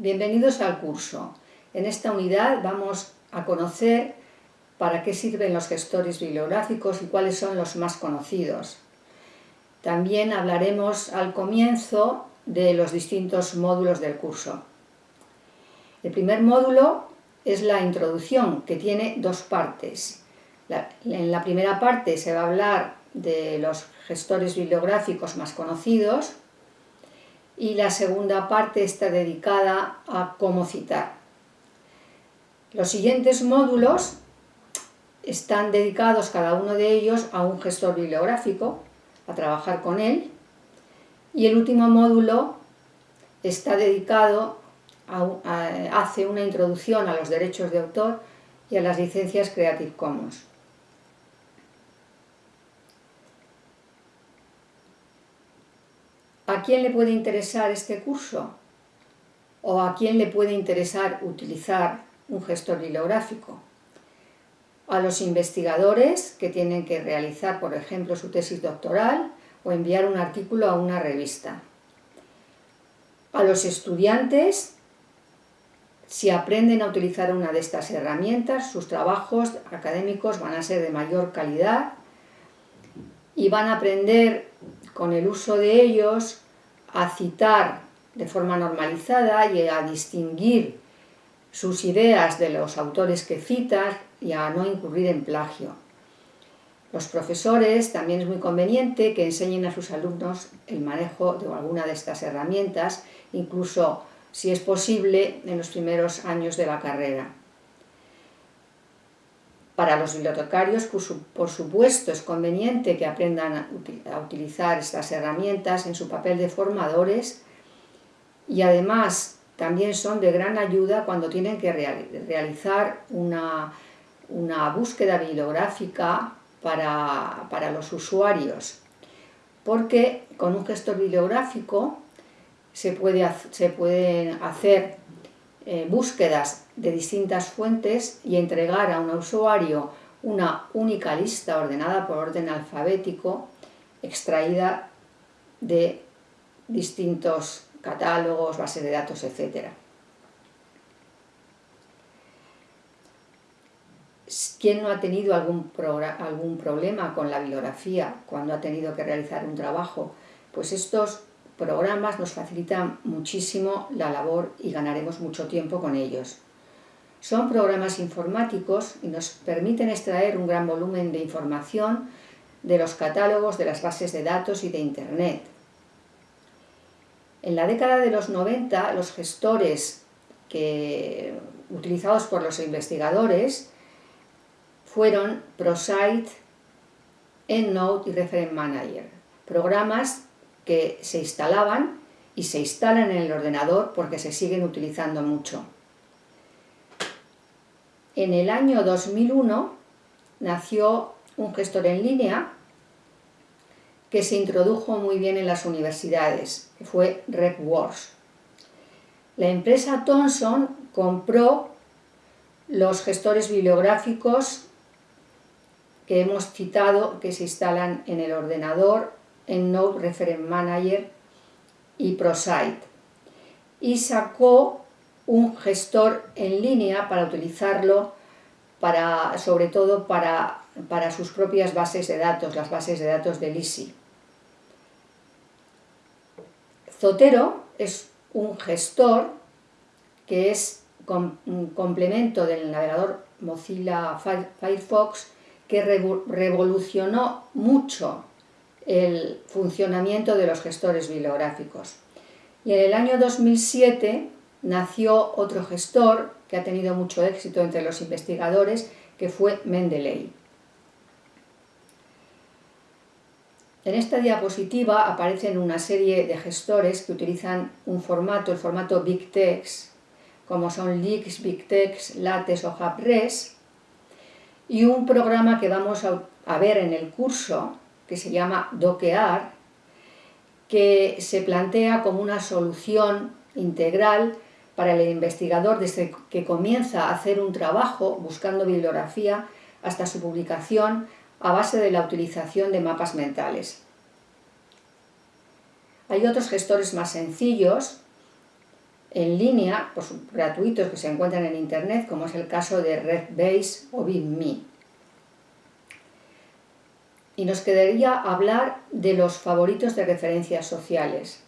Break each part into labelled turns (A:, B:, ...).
A: Bienvenidos al curso. En esta unidad vamos a conocer para qué sirven los gestores bibliográficos y cuáles son los más conocidos. También hablaremos al comienzo de los distintos módulos del curso. El primer módulo es la introducción, que tiene dos partes. en la primera parte se va a hablar de los gestores bibliográficos más conocidos, y la segunda parte está dedicada a cómo citar. Los siguientes módulos están dedicados cada uno de ellos a un gestor bibliográfico, a trabajar con él, y el último módulo está dedicado a, hace una introducción a los derechos de autor y a las licencias Creative Commons. ¿A quién le puede interesar este curso? ¿O a quién le puede interesar utilizar un gestor bibliográfico? A los investigadores que tienen que realizar, por ejemplo, su tesis doctoral o enviar un artículo a una revista. A los estudiantes, si aprenden a utilizar una de estas herramientas, sus trabajos académicos van a ser de mayor calidad y van a aprender con el uso de ellos a citar de forma normalizada y a distinguir sus ideas de los autores que citan y a no incurrir en plagio. Los profesores también es muy conveniente que enseñen a sus alumnos el manejo de alguna de estas herramientas, incluso si es posible en los primeros años de la carrera. Para los bibliotecarios, por supuesto, es conveniente que aprendan a utilizar estas herramientas en su papel de formadores y además también son de gran ayuda cuando tienen que realizar una, búsqueda bibliográfica para, para, los usuarios, porque con un gestor bibliográfico se, puede, se pueden hacer eh, búsquedas de distintas fuentes y entregar a un usuario una única lista ordenada por orden alfabético extraída de distintos catálogos, bases de datos, etc. ¿Quién no ha tenido algún, algún problema con la bibliografía cuando ha tenido que realizar un trabajo? Pues estos programas nos facilitan muchísimo la labor y ganaremos mucho tiempo con ellos. Son programas informáticos y nos permiten extraer un gran volumen de información de los catálogos de las bases de datos y de Internet. En la década de los 90, los gestores utilizados por los investigadores fueron ProSite, EndNote y Reference Manager, programas que se instalaban y se instalan en el ordenador porque se siguen utilizando mucho. En el año 2001 nació un gestor en línea que se introdujo muy bien en las universidades, que fue RegWorks. La empresa Thomson compró los gestores bibliográficos que hemos citado, que se instalan en el ordenador en Node Reference Manager y ProSite y sacó un gestor en línea para utilizarlo para, sobre todo para, para sus propias bases de datos, las bases de datos de LISI. Zotero es un gestor que es un complemento del navegador Mozilla Firefox que revolucionó mucho el funcionamiento de los gestores bibliográficos. Y en el año 2007 nació otro gestor que ha tenido mucho éxito entre los investigadores, que fue Mendeley. En esta diapositiva aparecen una serie de gestores que utilizan un formato, el formato BigText, como son Leaks, BigText, Lattes o HubRes, y un programa que vamos a ver en el curso, que se llama Doquear, que se plantea como una solución integral para el investigador desde que comienza a hacer un trabajo buscando bibliografía hasta su publicación a base de la utilización de mapas mentales. Hay otros gestores más sencillos en línea, pues, gratuitos que se encuentran en Internet, como es el caso de RedBase o BitMe. Y nos quedaría hablar de los favoritos de referencias sociales.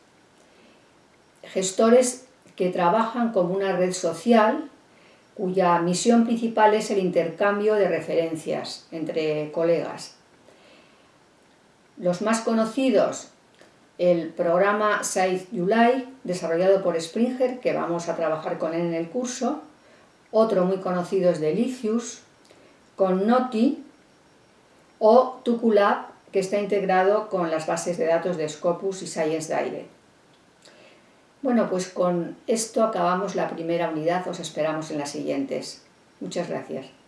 A: Gestores que trabajan como una red social cuya misión principal es el intercambio de referencias entre colegas. Los más conocidos el programa Save July, desarrollado por Springer, que vamos a trabajar con él en el curso. Otro muy conocido es Delicious, con Noti o Tuculab, que está integrado con las bases de datos de Scopus y Science Direct. Bueno, pues con esto acabamos la primera unidad, os esperamos en las siguientes. Muchas gracias.